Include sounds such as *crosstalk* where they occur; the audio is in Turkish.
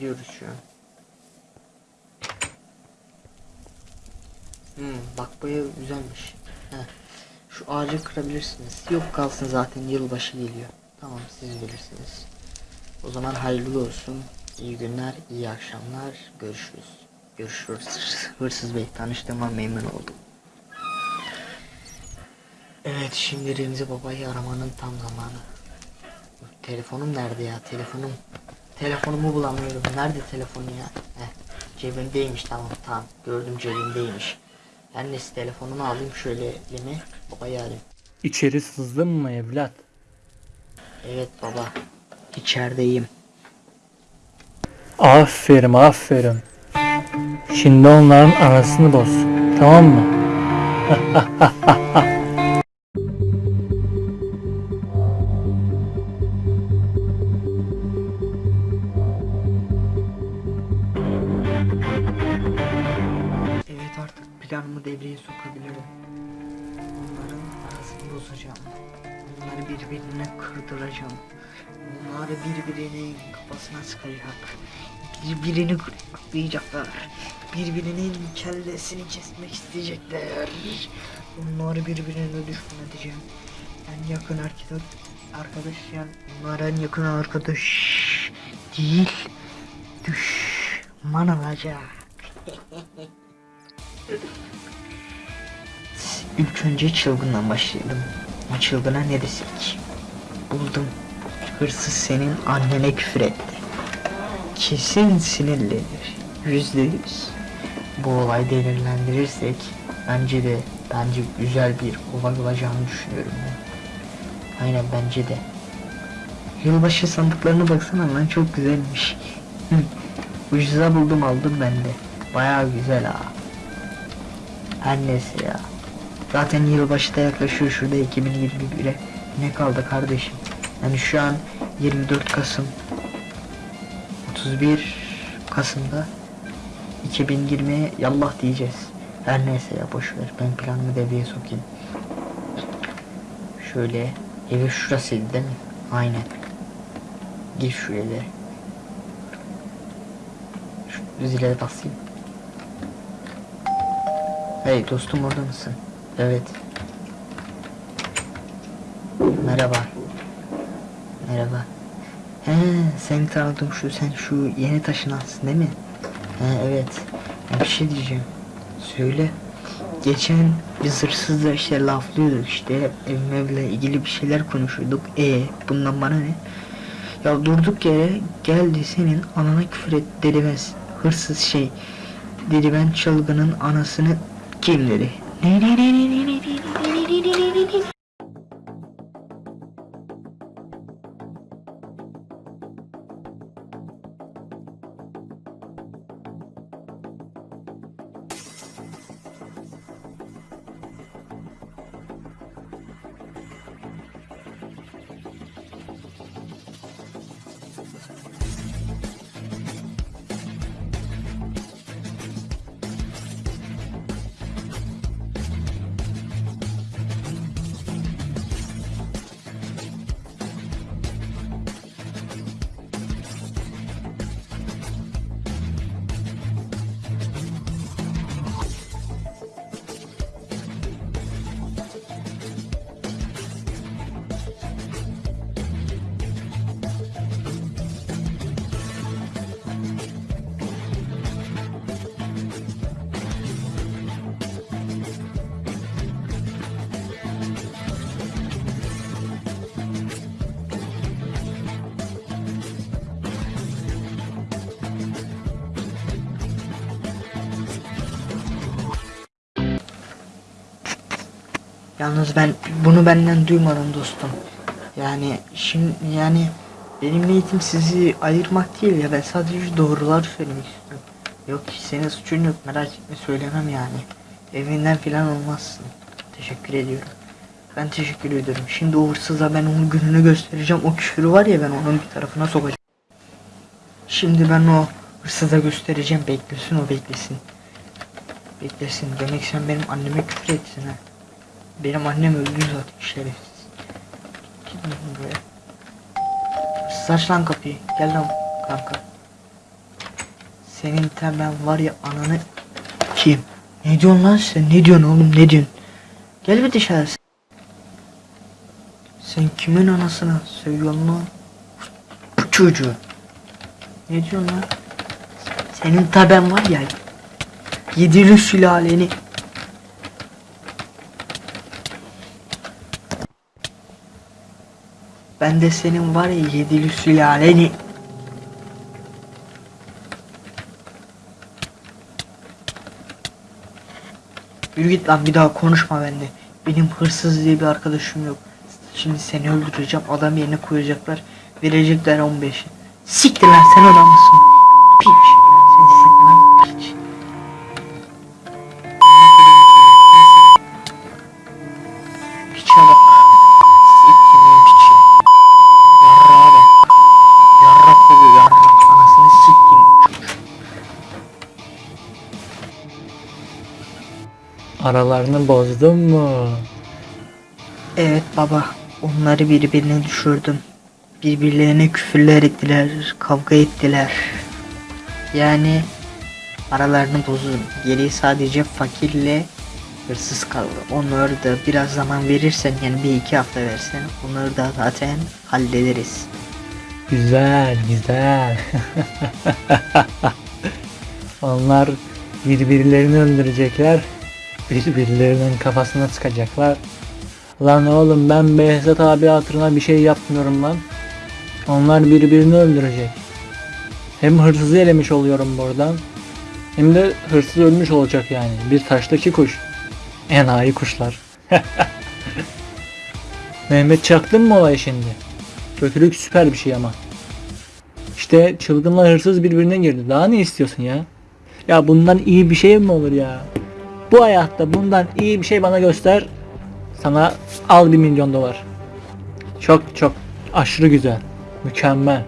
gidiyoruz şu an. Hmm, bak ev güzelmiş. Heh. Şu ağacı kırabilirsiniz. Yok kalsın zaten yılbaşı geliyor. Tamam siz bilirsiniz. O zaman hayırlı olsun. İyi günler, iyi akşamlar. Görüşürüz. Görüşürüz. Hırsız Bey tanıştığıma memnun oldum. Evet şimdi Remzi Baba'yı aramanın tam zamanı. Telefonum nerede ya telefonum? Telefonumu bulamıyorum. Nerede telefonu ya? Heh, cebimdeymiş tamam tamam. Gördüm cebimdeymiş. Ben neyse telefonumu alayım şöyle elime. Babayı arayayım. İçeri sızdın mı evlat? Evet baba. İçerideyim. Aferin aferin. Şimdi onların arasını boz. Tamam mı? *laughs* kırdıracağım. Onları birbirinin kafasına sıkacak. Birbirini kırıklayacaklar. Birbirinin kellesini kesmek isteyecekler. Onları birbirine düşman edeceğim. En yakın arkadaş, arkadaş yani onlar en yakın arkadaş değil. Düşman olacak. *laughs* İlk önce çılgından başlayalım. O çılgına ne desek? Buldum. Hırsız senin annene küfür etti. Kesin sinirlenir. Yüzde yüz. Bu olay delirlendirirsek bence de bence güzel bir olay olacağını düşünüyorum ben. Aynen bence de. Yılbaşı sandıklarına baksana lan çok güzelmiş. Hı. *laughs* Ucuza buldum aldım ben de. Bayağı güzel ha. Her neyse ya. Zaten yılbaşı da yaklaşıyor şurada 2021'e. Ne kaldı kardeşim? Yani şu an 24 Kasım 31 Kasım'da 2020'ye yallah diyeceğiz. Her neyse ya boş ver. Ben planımı devreye sokayım. Şöyle evi şurasıydı değil mi? Aynen. Gir şu eve. Şu zile basayım. Hey dostum orada mısın? Evet. Merhaba. Merhaba. He seni tanıdım şu sen şu yeni taşınansın değil mi? He evet. Bir şey diyeceğim. Söyle. Geçen biz hırsızla işte laflıyorduk işte evimle ilgili bir şeyler konuşuyorduk. E bundan bana ne? Ya durduk yere geldi senin anana küfür et dedemez. Hırsız şey. Dedi ben çılgının anasını kim dedi? Yalnız ben bunu benden duymadım dostum. Yani şimdi yani benim niyetim sizi ayırmak değil ya ben sadece doğruları söylemek istiyorum. Yok senin suçun yok merak etme söylemem yani. Evinden filan olmazsın. Teşekkür ediyorum. Ben teşekkür ediyorum. Şimdi o hırsıza ben onun gününü göstereceğim. O küfürü var ya ben onun bir tarafına sokacağım. Şimdi ben o hırsıza göstereceğim. Beklesin o beklesin. Beklesin. Demek sen benim anneme küfür etsin ha. Benim annem öldü zaten şerefsiz. Gitmedim buraya. Saç lan kapıyı. Gel lan kanka. Senin temel var ya ananı kim? Ne diyorsun lan sen? Ne diyorsun oğlum ne diyorsun? Gel bir dışarı. Sen kimin anasına sövüyorsun lan? Bu çocuğu. Ne diyorsun lan? Senin taben var ya. Yedili sülaleni. Ben de senin var ya yedili sülaleni. Yürü git lan bir daha konuşma bende. Benim hırsız diye bir arkadaşım yok. Şimdi seni öldüreceğim. Adam yerine koyacaklar. Verecekler 15'i. Siktir lan sen adam mısın? Aralarını bozdun mu? Evet baba, onları birbirine düşürdüm. Birbirlerine küfürler ettiler, kavga ettiler. Yani aralarını bozdum. Geriye sadece fakirle hırsız kaldı. Onları da biraz zaman verirsen yani bir iki hafta versen onları da zaten hallederiz. Güzel, güzel. *laughs* Onlar birbirlerini öldürecekler. Birbirlerinin kafasına sıkacaklar. Lan oğlum ben Behzat abi hatırına bir şey yapmıyorum lan. Onlar birbirini öldürecek. Hem hırsızı elemiş oluyorum buradan. Hem de hırsız ölmüş olacak yani. Bir taştaki kuş. Enayi kuşlar. *laughs* Mehmet çaktın mı olay şimdi? Kötülük süper bir şey ama. İşte çılgınla hırsız birbirine girdi. Daha ne istiyorsun ya? Ya bundan iyi bir şey mi olur ya? Bu hayatta bundan iyi bir şey bana göster. Sana al bir milyon dolar. Çok çok aşırı güzel. Mükemmel.